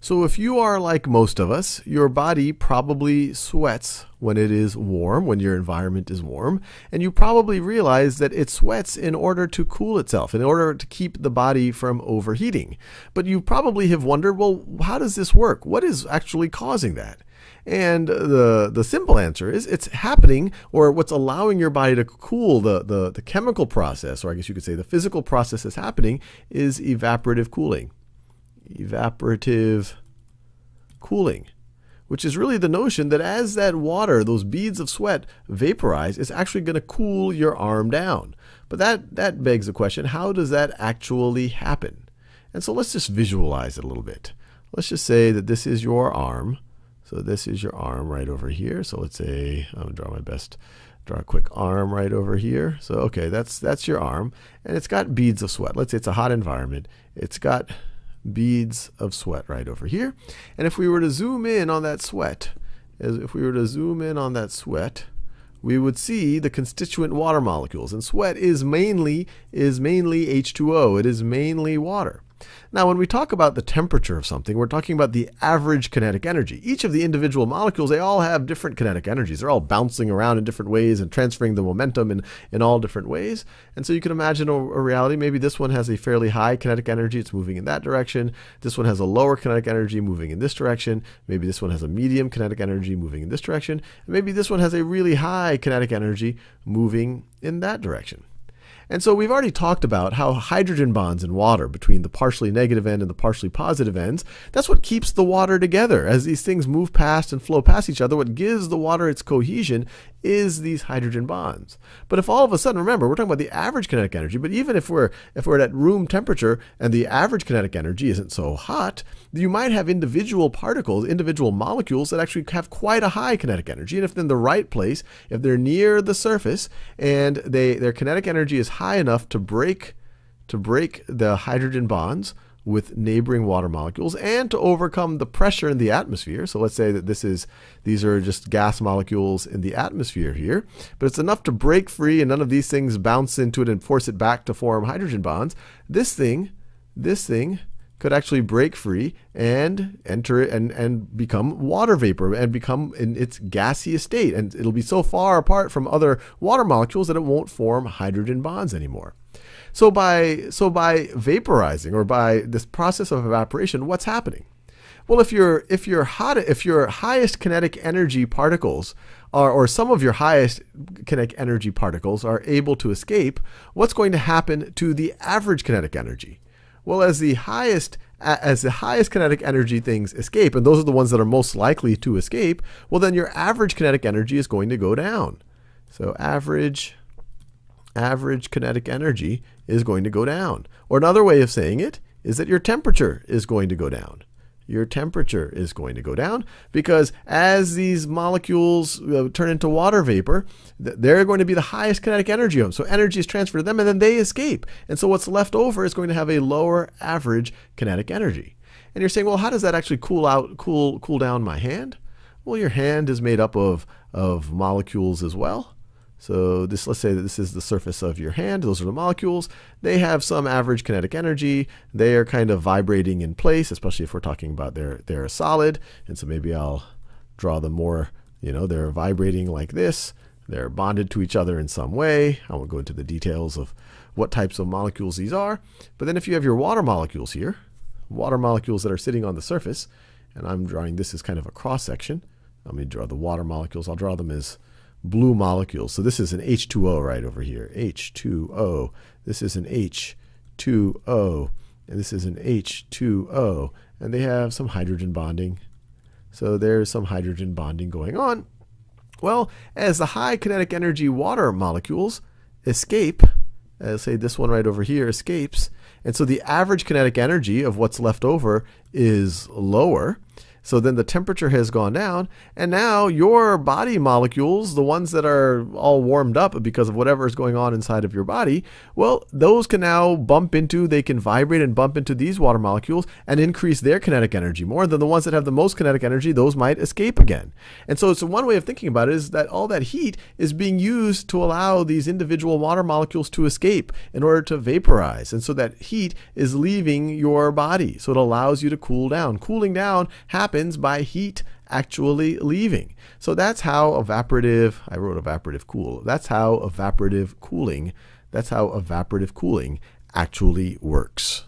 So, if you are like most of us, your body probably sweats when it is warm, when your environment is warm, and you probably realize that it sweats in order to cool itself, in order to keep the body from overheating. But you probably have wondered, well, how does this work? What is actually causing that? And the the simple answer is it's happening, or what's allowing your body to cool the, the, the chemical process, or I guess you could say the physical process that's happening, is evaporative cooling evaporative cooling, which is really the notion that as that water, those beads of sweat, vaporize, it's actually going to cool your arm down. But that, that begs the question how does that actually happen? And so let's just visualize it a little bit. Let's just say that this is your arm. So this is your arm right over here. So let's say I'll draw my best draw a quick arm right over here. So okay, that's that's your arm and it's got beads of sweat. Let's say it's a hot environment. It's got beads of sweat right over here. And if we were to zoom in on that sweat, as if we were to zoom in on that sweat, we would see the constituent water molecules. And sweat is mainly is mainly H2O. It is mainly water. Now, when we talk about the temperature of something, we're talking about the average kinetic energy. Each of the individual molecules, they all have different kinetic energies. They're all bouncing around in different ways and transferring the momentum in, in all different ways. And so you can imagine a, a reality. Maybe this one has a fairly high kinetic energy. It's moving in that direction. This one has a lower kinetic energy moving in this direction. Maybe this one has a medium kinetic energy moving in this direction. And maybe this one has a really high kinetic energy moving in that direction. And so we've already talked about how hydrogen bonds in water between the partially negative end and the partially positive ends, that's what keeps the water together. As these things move past and flow past each other, what gives the water its cohesion is these hydrogen bonds. But if all of a sudden, remember, we're talking about the average kinetic energy, but even if we're if we're at room temperature and the average kinetic energy isn't so hot, you might have individual particles, individual molecules that actually have quite a high kinetic energy. And if they're in the right place, if they're near the surface and they their kinetic energy is high enough to break to break the hydrogen bonds, with neighboring water molecules and to overcome the pressure in the atmosphere. So let's say that this is these are just gas molecules in the atmosphere here, but it's enough to break free and none of these things bounce into it and force it back to form hydrogen bonds. This thing, this thing could actually break free and enter and, and become water vapor and become in its gaseous state. And it'll be so far apart from other water molecules that it won't form hydrogen bonds anymore. So by so by vaporizing or by this process of evaporation, what's happening? Well, if your if your hot if your highest kinetic energy particles are, or some of your highest kinetic energy particles are able to escape, what's going to happen to the average kinetic energy? Well, as the highest as the highest kinetic energy things escape, and those are the ones that are most likely to escape, well then your average kinetic energy is going to go down. So average average kinetic energy is going to go down. Or another way of saying it is that your temperature is going to go down. Your temperature is going to go down because as these molecules uh, turn into water vapor, they're going to be the highest kinetic energy of them. So energy is transferred to them and then they escape. And so what's left over is going to have a lower average kinetic energy. And you're saying, well, how does that actually cool out, cool, cool down my hand? Well, your hand is made up of, of molecules as well. So this, let's say that this is the surface of your hand. Those are the molecules. They have some average kinetic energy. They are kind of vibrating in place, especially if we're talking about they're, they're a solid. And so maybe I'll draw them more, you know, they're vibrating like this. They're bonded to each other in some way. I won't go into the details of what types of molecules these are. But then if you have your water molecules here, water molecules that are sitting on the surface, and I'm drawing this as kind of a cross section. Let me draw the water molecules. I'll draw them as blue molecules. So this is an H2O right over here. H2O. This is an H2O. And this is an H2O. And they have some hydrogen bonding. So there's some hydrogen bonding going on. Well, as the high kinetic energy water molecules escape, as say this one right over here escapes, and so the average kinetic energy of what's left over is lower. So then the temperature has gone down, and now your body molecules, the ones that are all warmed up because of whatever is going on inside of your body, well, those can now bump into, they can vibrate and bump into these water molecules and increase their kinetic energy more than the ones that have the most kinetic energy, those might escape again. And so it's one way of thinking about it is that all that heat is being used to allow these individual water molecules to escape in order to vaporize. And so that heat is leaving your body. So it allows you to cool down. Cooling down happens by heat actually leaving. So that's how evaporative, I wrote evaporative cool. That's how evaporative cooling, that's how evaporative cooling actually works.